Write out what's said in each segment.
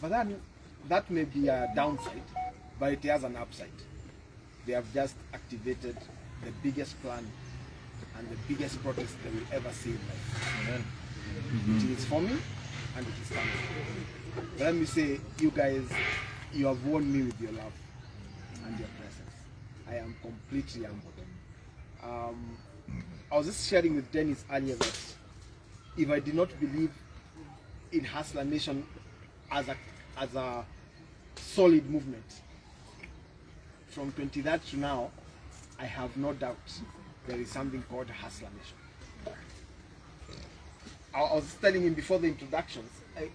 But then that may be a downside, but it has an upside. They have just activated the biggest plan and the biggest protest they will ever see in life. It is for me and it is coming. But let me say, you guys, you have won me with your love and your presence. I am completely humbled. Um, I was just sharing with Dennis earlier that if I did not believe in Hustler Nation as a as a solid movement, from 23rd to now, I have no doubt there is something called Hustler Nation. I was telling him before the introductions, I,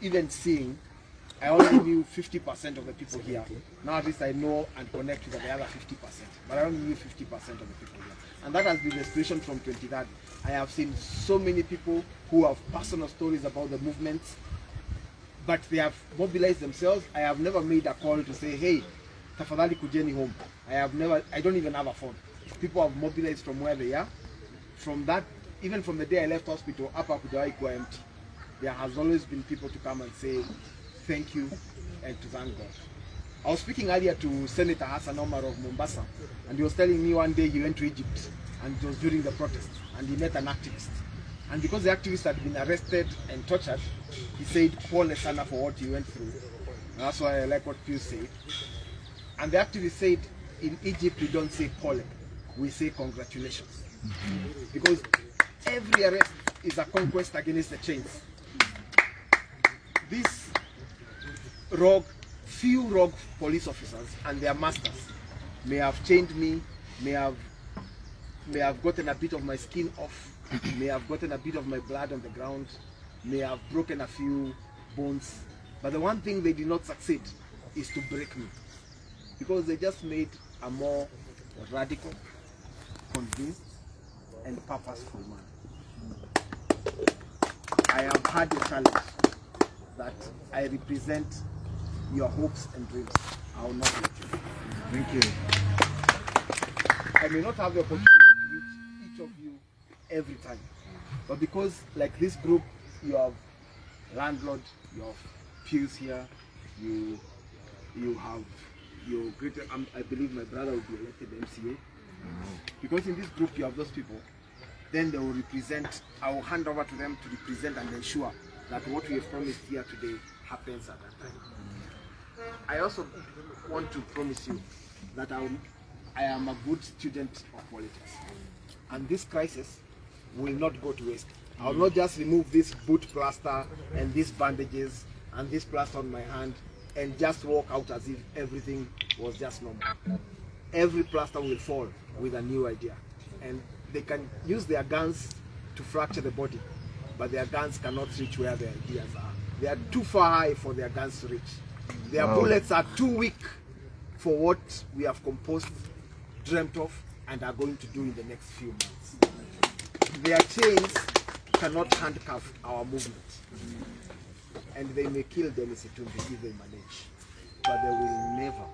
even seeing, I only knew 50% of the people here. Now at least I know and connect with the other 50%. But I only knew 50% of the people here. And that has been the inspiration from 23rd. I have seen so many people who have personal stories about the movements, but they have mobilized themselves. I have never made a call to say, hey, tafadhali kujeni home. I have never, I don't even have a phone. People have mobilized from where they are. From that, even from the day I left hospital, up Kujawai kuwa empty. There has always been people to come and say thank you and to thank God. I was speaking earlier to Senator Hassan Omar of Mombasa, and he was telling me one day he went to Egypt, and it was during the protest, and he met an activist. And because the activist had been arrested and tortured, he said, Paul sana for what he went through. And that's why I like what Pius said. And the activist said, in Egypt we don't say Paul, we say congratulations. Because every arrest is a conquest against the chains. These rogue, few rogue police officers and their masters may have chained me, may have may have gotten a bit of my skin off, may have gotten a bit of my blood on the ground, may have broken a few bones. But the one thing they did not succeed is to break me. Because they just made a more radical, convinced, and purposeful man. I have had a challenge that I represent your hopes and dreams. I will not let you. Thank you. I may not have the opportunity to reach each of you every time. But because like this group, you have landlord, you have pews here, you you have your greater um, I believe my brother will be elected MCA. Because in this group you have those people, then they will represent, I will hand over to them to represent and ensure that what we have promised here today happens at that time. I also want to promise you that I, I am a good student of politics. And this crisis will not go to waste. I will mm. not just remove this boot plaster and these bandages and this plaster on my hand and just walk out as if everything was just normal. Every plaster will fall with a new idea. And they can use their guns to fracture the body, but their guns cannot reach where their ideas are. They are too far high for their guns to reach. Their Wow. bullets are too weak for what we have composed, dreamt of, and are going to do in the next few months. Their chains cannot handcuff our movement. And they may kill Dennis Itumbi if they manage. But they will never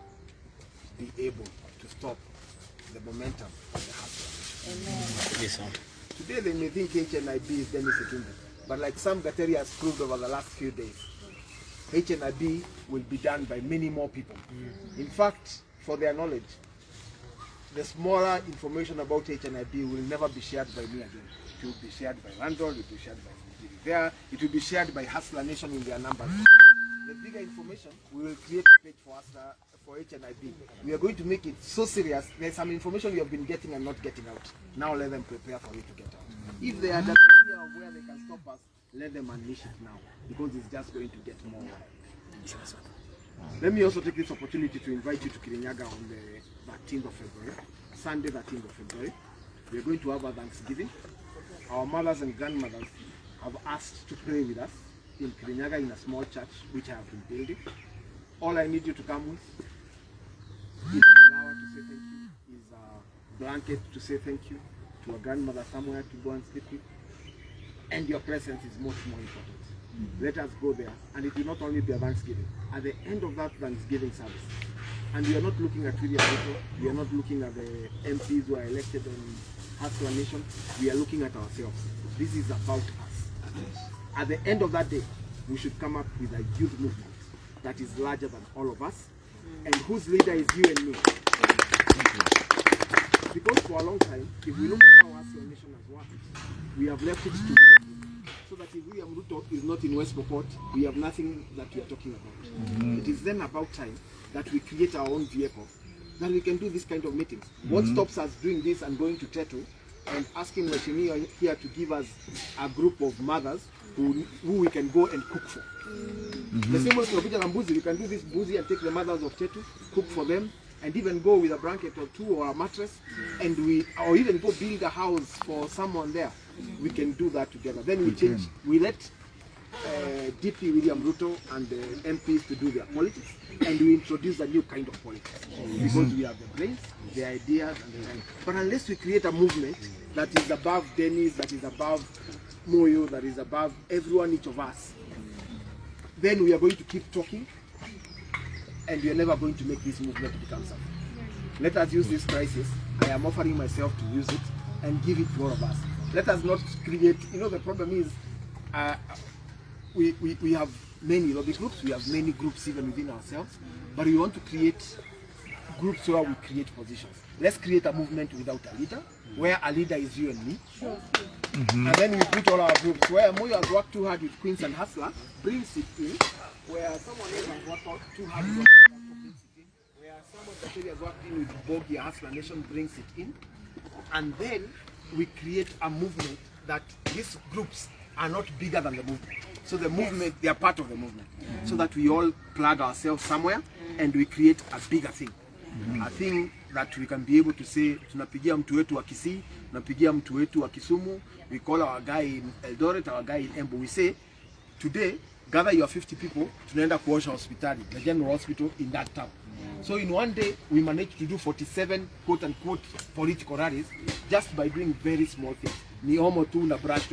be able to stop the momentum of the hustle. Yes, sir. Today they may think HNIB is Dennis Itumbi. But like Sam Gateri has proved over the last few days, HNIB will be done by many more people. Mm. In fact, for their knowledge, the smaller information about HNIB will never be shared by me again. It will be shared by Randall, it will be shared by there, it will be shared by Hustler Nation in their numbers. The bigger information, we will create a page for Hustler, for HNIB. We are going to make it so serious. There's some information you have been getting and not getting out. Now let them prepare for it to get out. If they had an idea of where they can stop us, let them unleash it now because it's just going to get more. Let me also take this opportunity to invite you to Kirinyaga on the 13th of February, Sunday 13th of February. We are going to have a Thanksgiving. Our mothers and grandmothers have asked to pray with us in Kirinyaga in a small church which I have been building. All I need you to come with is a flower to say thank you, is a blanket to say thank you, to a grandmother somewhere to go and sleep with, and your presence is much more important. Let us go there, and it will not only be a Thanksgiving. At the end of that Thanksgiving service, and we are not looking at William Ruto, we are not looking at the MPs who are elected on Hustler Nation, we are looking at ourselves. This is about us. At the end of that day, we should come up with a youth movement that is larger than all of us and whose leader is you and me. Because for a long time, if we look at how our nation has worked, we have left it to. So that if William Ruto is not in West Pokot, we have nothing that we are talking about. Mm. It is then about time that we create our own vehicle, that we can do this kind of meetings. What mm. stops us doing this and going to Tetu and asking Mheshimiwa here to give us a group of mothers who, who we can go and cook for? Mm-hmm. The same way tunakuja na mbuzi, we can do this mbuzi and take the mothers of Tetu, cook for them, and even go with a blanket or two or a mattress, and we or even go build a house for someone there. We can do that together. Then we change. We let uh, DP William Ruto and the MPs to do their politics, and we introduce a new kind of politics because we have the brains, the ideas, and the mind. But unless we create a movement that is above Dennis, that is above Moyo, that is above everyone, each of us, then we are going to keep talking and we are never going to make this movement become something. Let us use this crisis. I am offering myself to use it and give it to all of us. Let us not create, you know, the problem is uh, we, we, we have many lobby groups, we have many groups even within ourselves, but we want to create groups where we create positions. Let's create a movement without a leader, where a leader is you and me. And then we put all our groups where Moyo has worked too hard with Queens and Hustler, brings it in, where someone else has worked too hard with Hustler, brings it where someone has worked in with Bogi Hustler Nation brings it in, and then we create a movement that these groups are not bigger than the movement. So the movement, they are part of the movement. So that we all plug ourselves somewhere and we create a bigger thing. A thing that we can be able to say, tunapigia mtu wetu wa Kisii, tunapigia mtu wetu wa Kisumu, we call our guy in Eldoret, our guy in Embu. We say, today, gather your 50 people, tunaenda kuosha hospitali, the general hospital in that town. So in one day, we managed to do 47 quote unquote political rallies just by doing very small things. Tu na brush.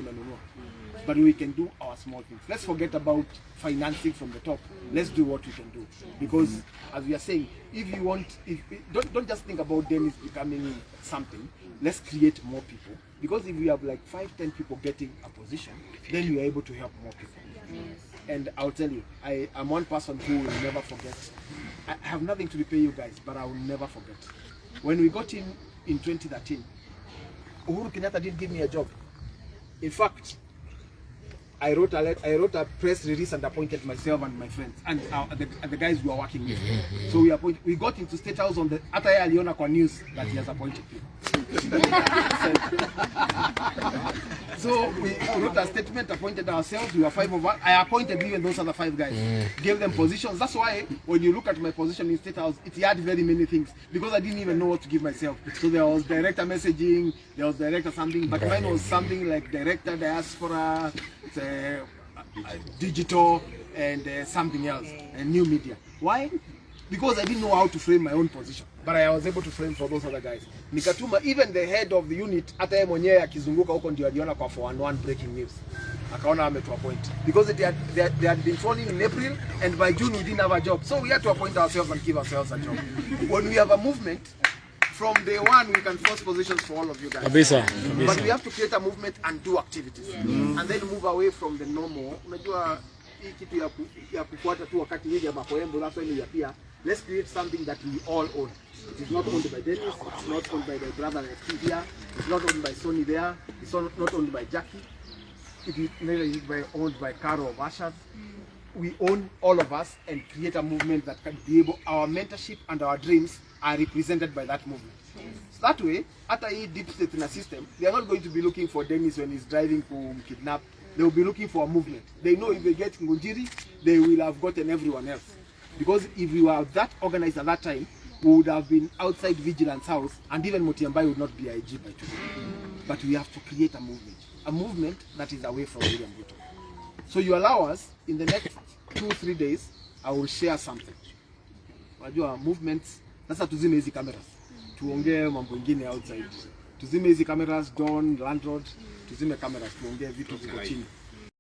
But we can do our small things. Let's forget about financing from the top. Let's do what we can do. Because as we are saying, if you want, if don't, don't just think about Dennis becoming something. Let's create more people. Because if we have like five, ten people getting a position, then we are able to help more people. And I'll tell you, I am one person who will never forget. I have nothing to repay you guys, but I will never forget. When we got in in 2013, Uhuru Kenyatta didn't give me a job. In fact, I wrote a I wrote a press release and appointed myself and my friends and, uh, the, the guys we were working with. So we we got into state house on the hata yeye aliona news that he has appointed people. so we wrote a statement, appointed ourselves. We were five of us. I appointed even those other five guys, gave them positions. That's why when you look at my position in state house, it had very many things because I didn't even know what to give myself. So there was director messaging, there was director something, but mine was something like director diaspora, uh, digital, and uh, something else, and new media. Why? Because I didn't know how to frame my own position, but I was able to frame for those other guys. Nikatuma even the head of the unit, hata yeye mwenyewe akizunguka huko ndio aliona kwa 411 breaking news, akaona ametu appoint because they had, they, had, they had been phoning in April and by June we didn't have a job, so we had to appoint ourselves and give ourselves a job. When we have a movement, from day one we can force positions for all of you guys. Kabisa, But we have to create a movement and do activities Mm. and then move away from the normal. Unajua hii kitu ya, ku, ya kufuata tu wakati William Makoembo that's ya appear. Let's create something that we all own. It is not owned by Dennis, it's not owned by my brother like here, it's not owned by Sony there, it's not owned by Jackie. It is neither owned by Caro or Bashad. We own all of us and create a movement that can be able, our mentorship and our dreams are represented by that movement. So that way, hata hii deep state in a system, they are not going to be looking for Dennis when he's driving to kidnap. They will be looking for a movement. They know if they get Ngunjiri, they will have gotten everyone else. Because if we were that organized at that time, we would have been outside Vigilance House and even Motiambai would not be IG by today. But we have to create a movement. A movement that is away from William Ruto. So you allow us, in the next two, three days, I will share something. Wajua movements, sasa tuzime hizi cameras. Tuongee mambo ingine outside. Tuzime hizi cameras, Don, Landlord, tuzime cameras, tuongee vitu ziko chini.